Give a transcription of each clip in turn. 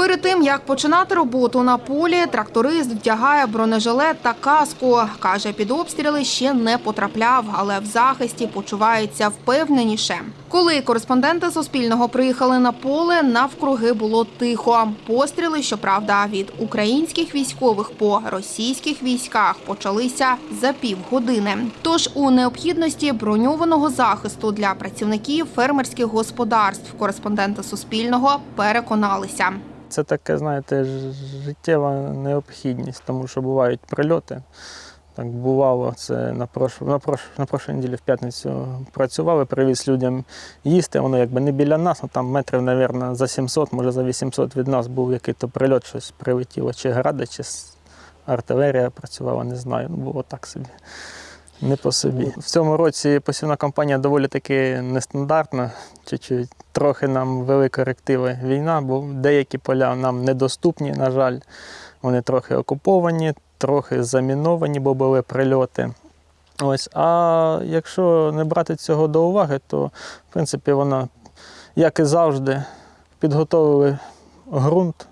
Перед тим як починати роботу на полі, тракторист вдягає бронежилет та каску. Каже, під обстріли ще не потрапляв, але в захисті почувається впевненіше. Коли кореспонденти Суспільного приїхали на поле, навкруги було тихо. Постріли, щоправда, від українських військових по російських військах почалися за півгодини. Тож у необхідності броньованого захисту для працівників фермерських господарств кореспонденти Суспільного переконалися. Це таке, знаєте, життєва необхідність, тому що бувають прильоти. Так бувало, це на прош... на, прош... на прошлій неділі в п'ятницю працювали, привіз людям їсти. Воно якби не біля нас, ну там метрів, мабуть, за 700, може за 800 від нас був який-то прильот, щось прилетіло, чи гради, чи артилерія працювала, не знаю. Ну, було так собі. Не по собі. В цьому році посівна кампанія доволі таки нестандартна. Чуть-чуть трохи нам вели корективи війна, бо деякі поля нам недоступні, на жаль. Вони трохи окуповані, трохи заміновані, бо були прильоти. Ось. А якщо не брати цього до уваги, то в принципі вона, як і завжди, підготовили ґрунт,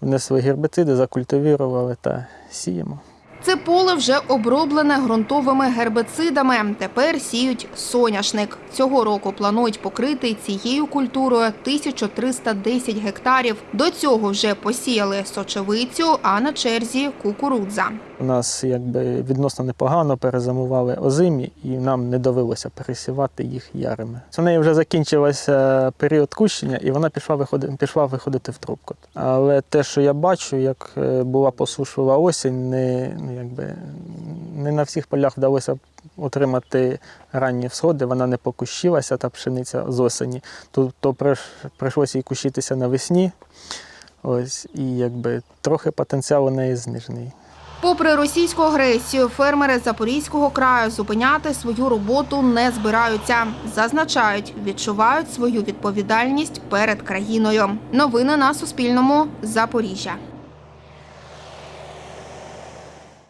внесли гербіциди, закультивірували та сіємо. Це поле вже оброблене ґрунтовими гербицидами. Тепер сіють соняшник. Цього року планують покрити цією культурою 1310 гектарів. До цього вже посіяли сочевицю, а на черзі кукурудза. У нас якби відносно непогано перезимували озимі, і нам не довелося пересівати їх ярими. У неї вже закінчився період кущення, і вона пішла виходити, пішла виходити в трубку. Але те, що я бачу, як е, була посушлива осінь, не, якби, не на всіх полях вдалося отримати ранні всходи, вона не покущилася, та пшениця з осені. Тобто прийш- прийшлося їй кущитися навесні. Ось, і якби трохи потенціал у неї знижений. Попри російську агресію, фермери Запорізького краю зупиняти свою роботу не збираються. Зазначають, відчувають свою відповідальність перед країною. Новини на Суспільному. Запоріжжя.